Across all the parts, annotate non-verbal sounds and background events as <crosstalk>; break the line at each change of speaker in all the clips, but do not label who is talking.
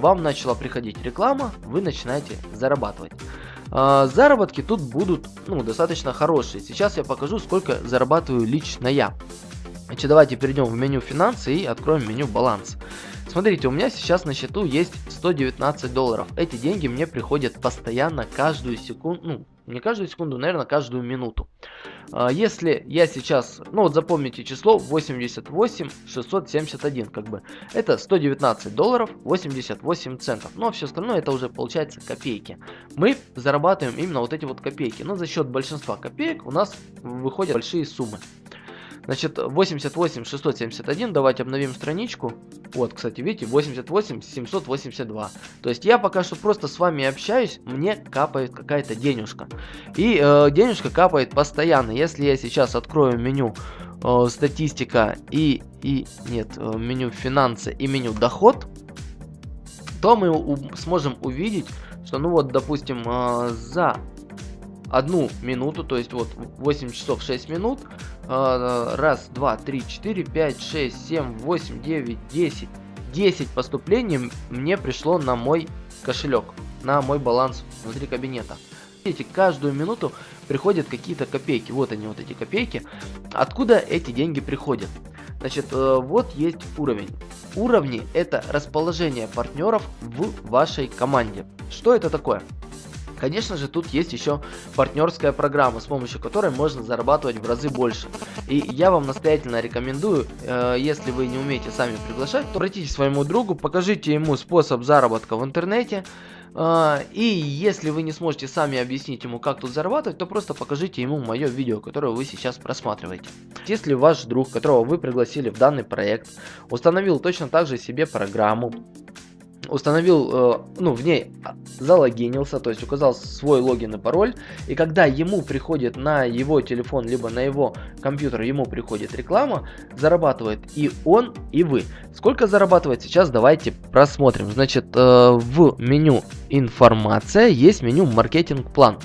вам начала приходить реклама, вы начинаете зарабатывать. А, заработки тут будут ну, достаточно хорошие. Сейчас я покажу, сколько зарабатываю лично я. Значит, давайте перейдем в меню финансы и откроем меню баланс. Смотрите, у меня сейчас на счету есть 119 долларов. Эти деньги мне приходят постоянно, каждую секунду, ну, не каждую секунду, наверное, каждую минуту. А, если я сейчас, ну вот запомните число 88 671, как бы, это 119 долларов 88 центов. А все остальное это уже получается копейки. Мы зарабатываем именно вот эти вот копейки, но за счет большинства копеек у нас выходят большие суммы. Значит, 88 671, давайте обновим страничку. Вот, кстати, видите, 88 782. То есть я пока что просто с вами общаюсь, мне капает какая-то денежка. И э, денежка капает постоянно. Если я сейчас открою меню э, статистика и, и, нет, э, меню финансы и меню доход, то мы сможем увидеть, что, ну вот, допустим, э, за одну минуту, то есть вот 8 часов 6 минут, раз, два, три, четыре, пять, шесть, семь, восемь, девять, десять. 10 поступлений мне пришло на мой кошелек, на мой баланс внутри кабинета. Видите, каждую минуту приходят какие-то копейки. Вот они, вот эти копейки. Откуда эти деньги приходят? Значит, э, вот есть уровень. Уровни это расположение партнеров в вашей команде. Что это такое? Конечно же, тут есть еще партнерская программа, с помощью которой можно зарабатывать в разы больше. И я вам настоятельно рекомендую, э, если вы не умеете сами приглашать, то обратитесь к своему другу, покажите ему способ заработка в интернете. Э, и если вы не сможете сами объяснить ему, как тут зарабатывать, то просто покажите ему мое видео, которое вы сейчас просматриваете. Если ваш друг, которого вы пригласили в данный проект, установил точно так же себе программу, установил, э, ну, в ней залогинился, то есть указал свой логин и пароль, и когда ему приходит на его телефон, либо на его компьютер, ему приходит реклама, зарабатывает и он, и вы. Сколько зарабатывает сейчас, давайте просмотрим. Значит, э, в меню информация есть меню маркетинг план.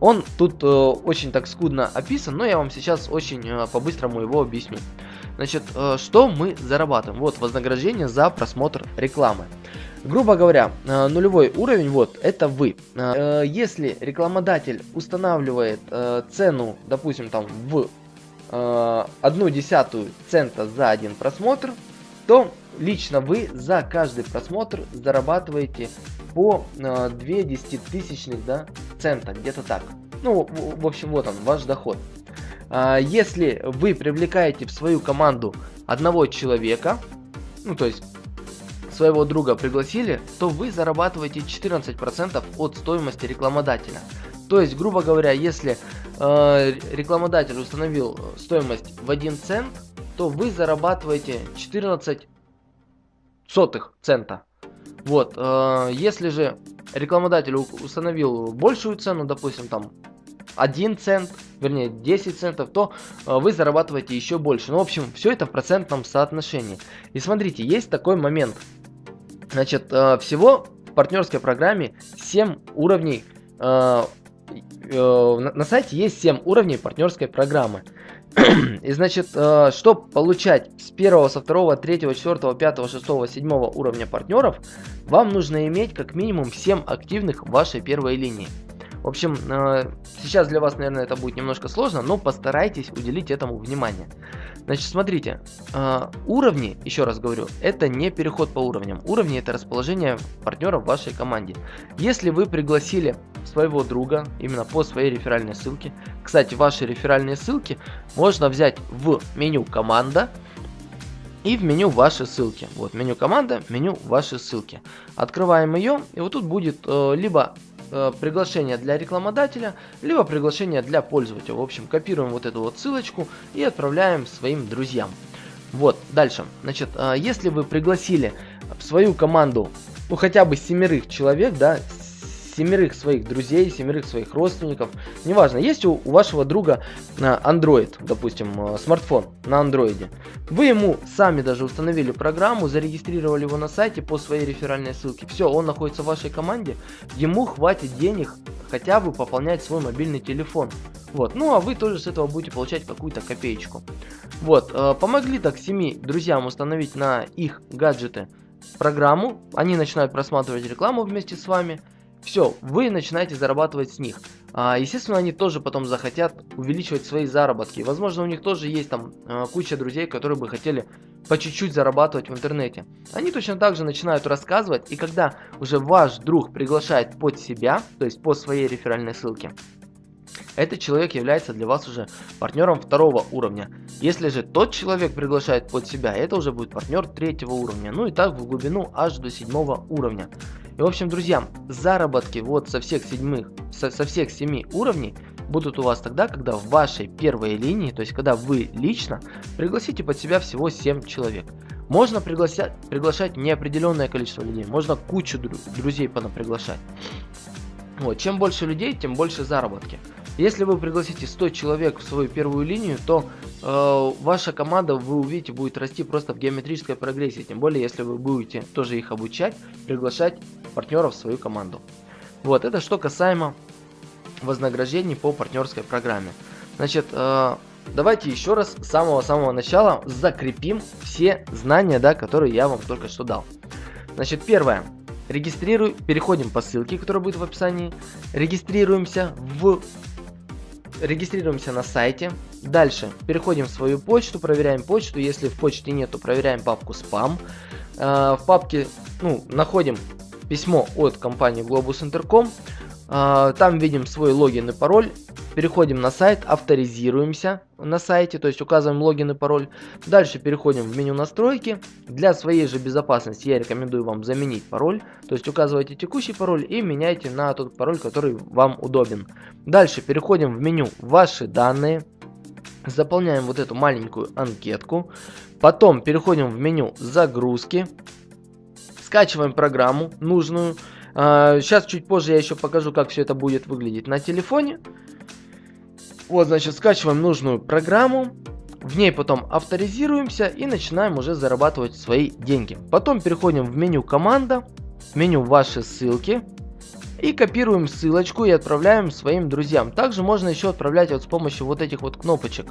Он тут э, очень так скудно описан, но я вам сейчас очень по-быстрому его объясню. Значит, э, что мы зарабатываем? Вот вознаграждение за просмотр рекламы. Грубо говоря, э, нулевой уровень, вот, это вы. Э, если рекламодатель устанавливает цену, допустим, там в одну десятую цента за один просмотр, то лично вы за каждый просмотр зарабатываете по 2 десятитысячных да, цента, где-то так. Ну, в общем, вот он, ваш доход. Если вы привлекаете в свою команду одного человека, ну, то есть своего друга пригласили, то вы зарабатываете 14% от стоимости рекламодателя. То есть, грубо говоря, если э, рекламодатель установил стоимость в 1 цент, то вы зарабатываете 14 сотых цента. Вот, э, если же рекламодатель установил большую цену, допустим, там 1 цент, вернее 10 центов, то э, вы зарабатываете еще больше. Ну, в общем, все это в процентном соотношении. И смотрите, есть такой момент. Значит, э, всего в партнерской программе 7 уровней. Э, на сайте есть 7 уровней партнерской программы. И значит, что получать с 1, со 2, 3, 4, 5, 6, 7 уровня партнеров, вам нужно иметь как минимум 7 активных вашей первой линии. В общем, сейчас для вас, наверное, это будет немножко сложно, но постарайтесь уделить этому внимание. Значит, смотрите, э, уровни, еще раз говорю, это не переход по уровням. Уровни это расположение партнера в вашей команде. Если вы пригласили своего друга именно по своей реферальной ссылке, кстати, ваши реферальные ссылки можно взять в меню команда и в меню ваши ссылки. Вот меню команда, меню ваши ссылки. Открываем ее, и вот тут будет э, либо э, приглашение для рекламодателя, либо приглашение для пользователя. В общем, копируем вот эту вот ссылочку и отправляем своим друзьям. Вот, дальше. Значит, э, если вы пригласили в свою команду, ну, хотя бы семерых человек, да, семерых своих друзей, семерых своих родственников. Неважно, есть у, у вашего друга Android, допустим, э, смартфон на андроиде. Вы ему сами даже установили программу, зарегистрировали его на сайте по своей реферальной ссылке. Все, он находится в вашей команде, ему хватит денег хотя бы пополнять свой мобильный телефон. Вот, ну а вы тоже с этого будете получать какую-то копеечку. Вот, э, помогли так семи друзьям установить на их гаджеты программу, они начинают просматривать рекламу вместе с вами, все, вы начинаете зарабатывать с них. А, естественно, они тоже потом захотят увеличивать свои заработки. Возможно, у них тоже есть там а, куча друзей, которые бы хотели по чуть-чуть зарабатывать в интернете. Они точно так же начинают рассказывать, и когда уже ваш друг приглашает под себя, то есть по своей реферальной ссылке, этот человек является для вас уже партнером второго уровня. Если же тот человек приглашает под себя, это уже будет партнер третьего уровня. Ну и так в глубину аж до седьмого уровня. И в общем, друзья, заработки вот со всех седьмых, со, со всех семи уровней будут у вас тогда, когда в вашей первой линии, то есть когда вы лично пригласите под себя всего 7 человек. Можно приглашать, приглашать неопределенное количество людей, можно кучу дру друзей приглашать. Вот, чем больше людей, тем больше заработки. Если вы пригласите 100 человек в свою первую линию, то э, ваша команда, вы увидите, будет расти просто в геометрической прогрессии. Тем более, если вы будете тоже их обучать, приглашать партнеров в свою команду. Вот, это что касаемо вознаграждений по партнерской программе. Значит, э, давайте еще раз с самого-самого начала закрепим все знания, да, которые я вам только что дал. Значит, первое. Регистрируй, переходим по ссылке, которая будет в описании. Регистрируемся в регистрируемся на сайте. Дальше переходим в свою почту, проверяем почту. Если в почте нет, то проверяем папку спам. Э, в папке ну, находим письмо от компании Globus Intercom. Э, там видим свой логин и пароль. Переходим на сайт, авторизируемся на сайте, то есть указываем логин и пароль. Дальше переходим в меню настройки. Для своей же безопасности я рекомендую вам заменить пароль. То есть указывайте текущий пароль и меняйте на тот пароль, который вам удобен. Дальше переходим в меню ваши данные. Заполняем вот эту маленькую анкетку. Потом переходим в меню загрузки. Скачиваем программу нужную. Сейчас а, чуть позже я еще покажу, как все это будет выглядеть на телефоне. Вот, значит, скачиваем нужную программу, в ней потом авторизируемся и начинаем уже зарабатывать свои деньги. Потом переходим в меню команда, меню ваши ссылки и копируем ссылочку и отправляем своим друзьям. Также можно еще отправлять вот с помощью вот этих вот кнопочек.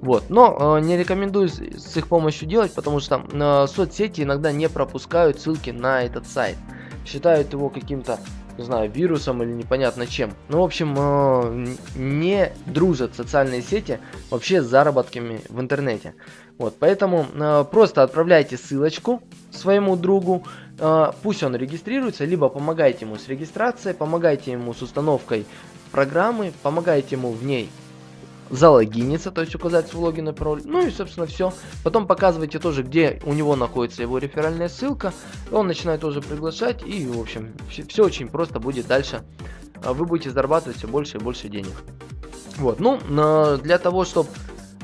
Вот, но э, не рекомендую с, с их помощью делать, потому что э, соцсети иногда не пропускают ссылки на этот сайт. Считают его каким-то не знаю, вирусом или непонятно чем. Ну, в общем, э, не дружат социальные сети вообще с заработками в интернете. Вот, поэтому э, просто отправляйте ссылочку своему другу, э, пусть он регистрируется, либо помогайте ему с регистрацией, помогайте ему с установкой программы, помогайте ему в ней залогиниться, то есть указать свой логин и пароль. Ну и, собственно, все. Потом показывайте тоже, где у него находится его реферальная ссылка. Он начинает тоже приглашать. И, в общем, все, очень просто будет дальше. А вы будете зарабатывать все больше и больше денег. Вот, ну, для того, чтобы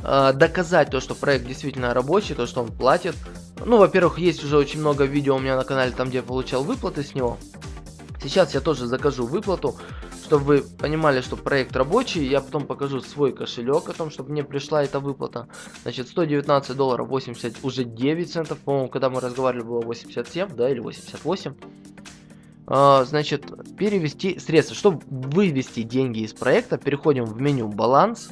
а, доказать то, что проект действительно рабочий, то, что он платит. Ну, во-первых, есть уже очень много видео у меня на канале, там, где я получал выплаты с него. Сейчас я тоже закажу выплату чтобы вы понимали, что проект рабочий, я потом покажу свой кошелек о том, чтобы мне пришла эта выплата. Значит, 119 долларов 80, уже 9 центов, по-моему, когда мы разговаривали, было 87, да, или 88. А, значит, перевести средства. Чтобы вывести деньги из проекта, переходим в меню баланс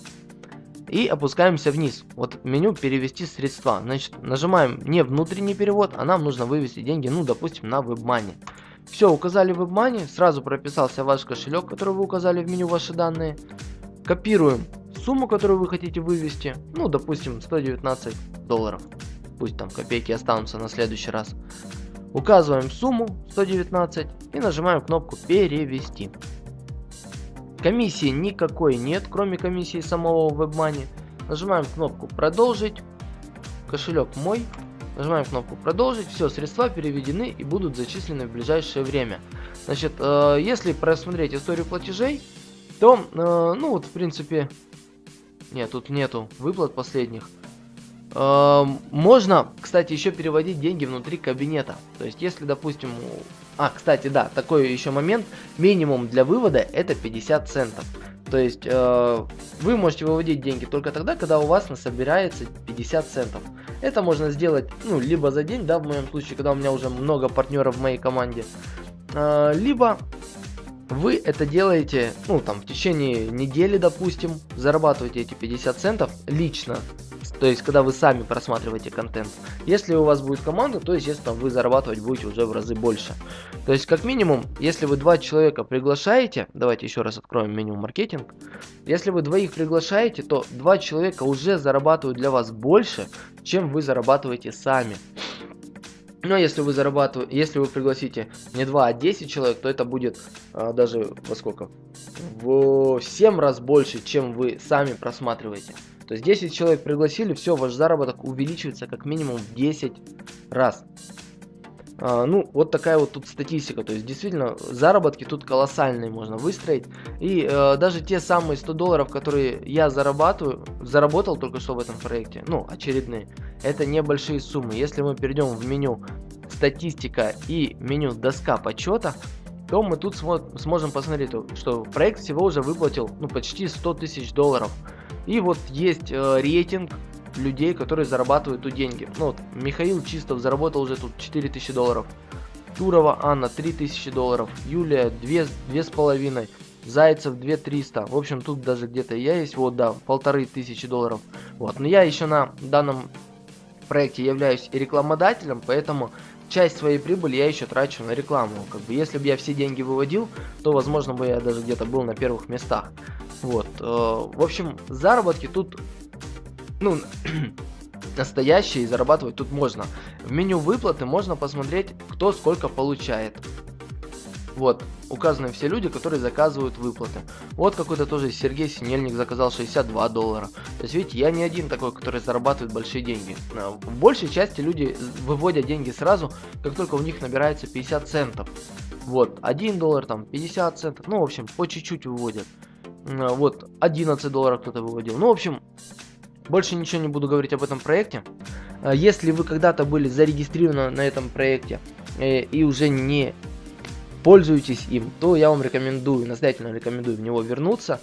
и опускаемся вниз. Вот меню перевести средства. Значит, нажимаем не внутренний перевод, а нам нужно вывести деньги, ну, допустим, на WebMoney. Все, указали WebMoney, сразу прописался ваш кошелек, который вы указали в меню ваши данные. Копируем сумму, которую вы хотите вывести, ну, допустим, 119 долларов. Пусть там копейки останутся на следующий раз. Указываем сумму 119 и нажимаем кнопку перевести. Комиссии никакой нет, кроме комиссии самого WebMoney. Нажимаем кнопку продолжить. Кошелек мой. Нажимаем кнопку продолжить. Все, средства переведены и будут зачислены в ближайшее время. Значит, э, если просмотреть историю платежей, то, э, ну вот, в принципе, нет, тут нету выплат последних. Э, можно, кстати, еще переводить деньги внутри кабинета. То есть, если, допустим, а, кстати, да, такой еще момент, минимум для вывода это 50 центов. То есть э, вы можете выводить деньги только тогда, когда у вас насобирается 50 центов. Это можно сделать, ну, либо за день, да, в моем случае, когда у меня уже много партнеров в моей команде, э, либо вы это делаете, ну, там, в течение недели, допустим, зарабатываете эти 50 центов лично То есть, когда вы сами просматриваете контент. Если у вас будет команда, то, естественно, вы зарабатывать будете уже в разы больше. То есть, как минимум, если вы два человека приглашаете, давайте еще раз откроем меню маркетинг. Если вы двоих приглашаете, то два человека уже зарабатывают для вас больше, чем вы зарабатываете сами. Но если вы зарабатываете, если вы пригласите не 2, а 10 человек, то это будет а, даже во сколько? В 7 раз больше, чем вы сами просматриваете. То есть 10 человек пригласили, все, ваш заработок увеличивается как минимум в 10 раз. А, ну, вот такая вот тут статистика. То есть, действительно, заработки тут колоссальные можно выстроить. И э, даже те самые 100 долларов, которые я зарабатываю, заработал только что в этом проекте, ну, очередные, это небольшие суммы. Если мы перейдем в меню статистика и меню доска почета, то мы тут смо сможем посмотреть, что проект всего уже выплатил ну, почти 100 тысяч долларов. И вот есть э, рейтинг людей, которые зарабатывают тут деньги. Ну вот, Михаил Чистов заработал уже тут 4000 долларов. Турова Анна 3000 долларов. Юлия 2, 2,5. Зайцев 2300. В общем, тут даже где-то я есть. Вот, да, полторы тысячи долларов. Вот, но я еще на данном проекте являюсь рекламодателем, поэтому часть своей прибыли я еще трачу на рекламу. Как бы, если бы я все деньги выводил, то, возможно, бы я даже где-то был на первых местах. Вот. Э, в общем, заработки тут, ну, <clears throat> настоящие, зарабатывать тут можно. В меню выплаты можно посмотреть, кто сколько получает. Вот, указаны все люди, которые заказывают выплаты. Вот какой-то тоже Сергей Синельник заказал 62 доллара. То есть, видите, я не один такой, который зарабатывает большие деньги. Э, в большей части люди выводят деньги сразу, как только у них набирается 50 центов. Вот, 1 доллар, там, 50 центов, ну, в общем, по чуть-чуть выводят. Вот, 11 долларов кто-то выводил. Ну, в общем, больше ничего не буду говорить об этом проекте. А, если вы когда-то были зарегистрированы на этом проекте э, и уже не пользуетесь им, то я вам рекомендую, настоятельно рекомендую в него вернуться.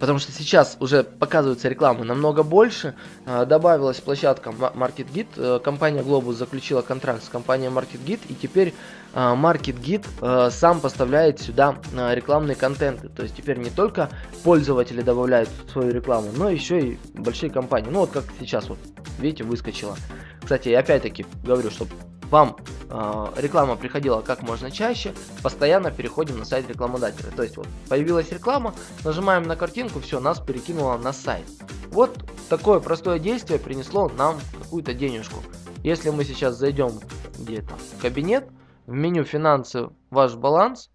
Потому что сейчас уже показывается реклама намного больше. А, добавилась площадка MarketGit. Э, компания Globus заключила контракт с компанией MarketGit, и теперь а, MarketGit э, сам поставляет сюда а, рекламные контенты. То есть теперь не только пользователи добавляют свою рекламу, но еще и большие компании. Ну вот как сейчас вот, видите, выскочила. Кстати, опять-таки говорю, что вам э, реклама приходила как можно чаще, постоянно переходим на сайт рекламодателя. То есть вот появилась реклама, нажимаем на картинку, все, нас перекинуло на сайт. Вот такое простое действие принесло нам какую-то денежку. Если мы сейчас зайдем где-то в кабинет, в меню финансы ваш баланс,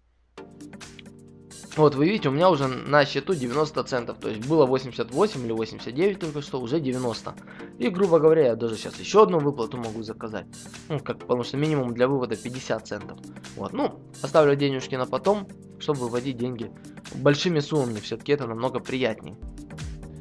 вот, вы видите, у меня уже на счету 90 центов. То есть было 88 или 89 только что, уже 90. И, грубо говоря, я даже сейчас еще одну выплату могу заказать. Ну, как, потому что минимум для вывода 50 центов. Вот, ну, оставлю денежки на потом, чтобы выводить деньги большими суммами. Все-таки это намного приятнее.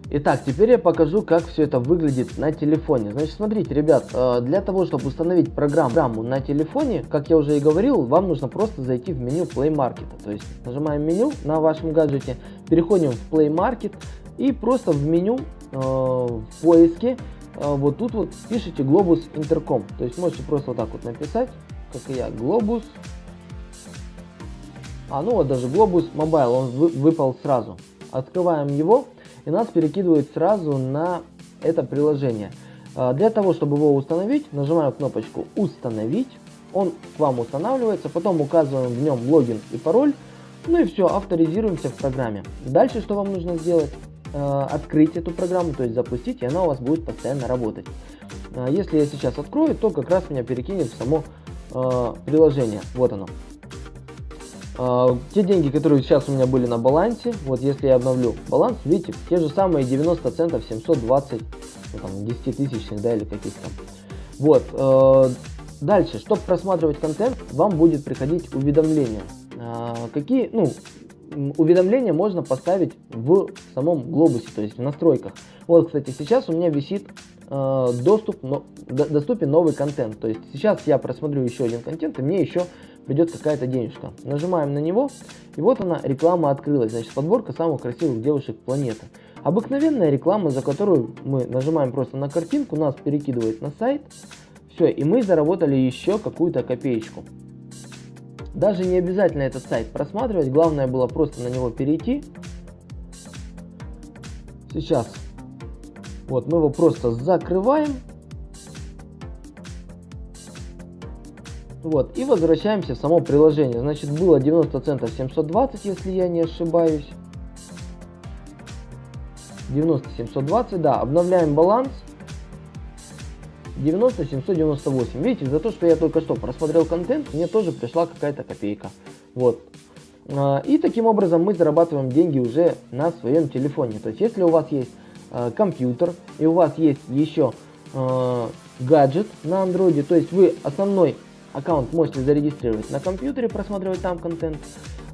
Итак, теперь я покажу, как все это выглядит на телефоне. Значит, смотрите, ребят, э, для того, чтобы установить программу на телефоне, как я уже и говорил, вам нужно просто зайти в меню Play Market. То есть нажимаем меню на вашем гаджете, переходим в Play Market и просто в меню э, в поиске э, вот тут вот пишите Globus Intercom. То есть можете просто вот так вот написать, как и я, Globus. А ну вот даже Globus Mobile, он выпал сразу. Открываем его и нас перекидывает сразу на это приложение. А, для того, чтобы его установить, нажимаем кнопочку «Установить». Он к вам устанавливается, потом указываем в нем логин и пароль. Ну и все, авторизируемся в программе. Дальше что вам нужно сделать? А, открыть эту программу, то есть запустить, и она у вас будет постоянно работать. А, если я сейчас открою, то как раз меня перекинет в само приложение. Вот оно. Uh, те деньги, которые сейчас у меня были на балансе, вот если я обновлю баланс, видите, те же самые 90 центов 720, ну, там, 10 тысячных, да, или каких-то. Вот, uh, дальше, чтобы просматривать контент, вам будет приходить уведомления. Uh, какие, ну, уведомления можно поставить в самом глобусе, то есть в настройках. Вот, кстати, сейчас у меня висит доступ, но, доступен новый контент. То есть сейчас я просмотрю еще один контент, и мне еще придет какая-то денежка. Нажимаем на него, и вот она, реклама открылась. Значит, подборка самых красивых девушек планеты. Обыкновенная реклама, за которую мы нажимаем просто на картинку, нас перекидывает на сайт. Все, и мы заработали еще какую-то копеечку. Даже не обязательно этот сайт просматривать, главное было просто на него перейти. Сейчас Вот, мы его просто закрываем. Вот, и возвращаемся в само приложение. Значит, было 90 центов 720, если я не ошибаюсь. 90 720, да, обновляем баланс. 90 798. Видите, за то, что я только что просмотрел контент, мне тоже пришла какая-то копейка. Вот. А, и таким образом мы зарабатываем деньги уже на своем телефоне. То есть, если у вас есть э, компьютер и у вас есть еще э, гаджет на андроиде, то есть вы основной аккаунт можете зарегистрировать на компьютере, просматривать там контент,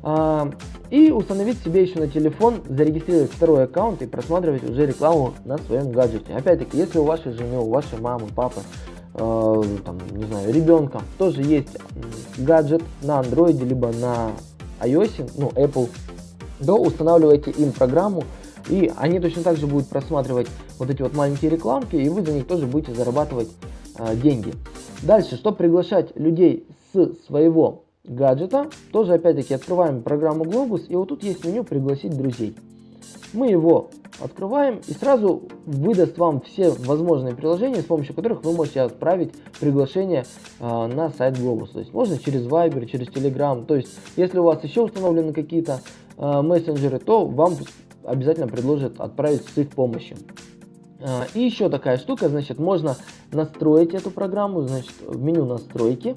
э, и установить себе еще на телефон, зарегистрировать второй аккаунт и просматривать уже рекламу на своем гаджете. Опять-таки, если у вашей жены, у вашей мамы, папы, э, там, не знаю, ребенка тоже есть гаджет на андроиде, либо на iOS, ну, Apple, то устанавливайте им программу, и они точно так же будут просматривать вот эти вот маленькие рекламки, и вы за них тоже будете зарабатывать э, деньги. Дальше, чтобы приглашать людей с своего гаджета, тоже опять-таки открываем программу Globus, и вот тут есть меню «Пригласить друзей». Мы его открываем и сразу выдаст вам все возможные приложения, с помощью которых вы можете отправить приглашение э, на сайт Globus. То есть можно через Viber, через Telegram. То есть если у вас еще установлены какие-то э, мессенджеры, то вам обязательно предложат отправить с их помощью. Э, и еще такая штука, значит, можно настроить эту программу, значит, в меню настройки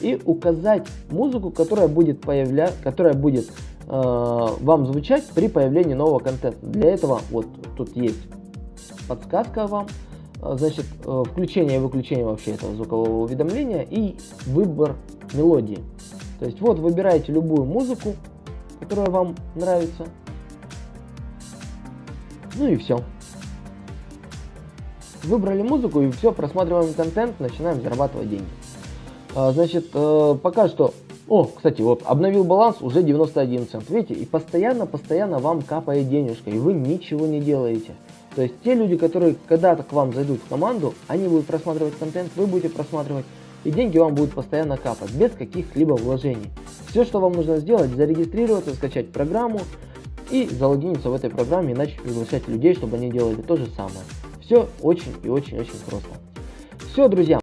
и указать музыку, которая будет появля... которая будет э, вам звучать при появлении нового контента. Для этого вот тут есть подсказка вам, э, значит, э, включение и выключение вообще этого звукового уведомления и выбор мелодии. То есть вот выбираете любую музыку, которая вам нравится. Ну и все. Выбрали музыку и все, просматриваем контент, начинаем зарабатывать деньги. А, значит, э, пока что... О, кстати, вот обновил баланс уже 91 цент. Видите, и постоянно-постоянно вам капает денежка, и вы ничего не делаете. То есть те люди, которые когда-то к вам зайдут в команду, они будут просматривать контент, вы будете просматривать, и деньги вам будут постоянно капать, без каких-либо вложений. Все, что вам нужно сделать, зарегистрироваться, скачать программу и залогиниться в этой программе и начать приглашать людей, чтобы они делали то же самое. Все очень и очень-очень просто. Все, друзья.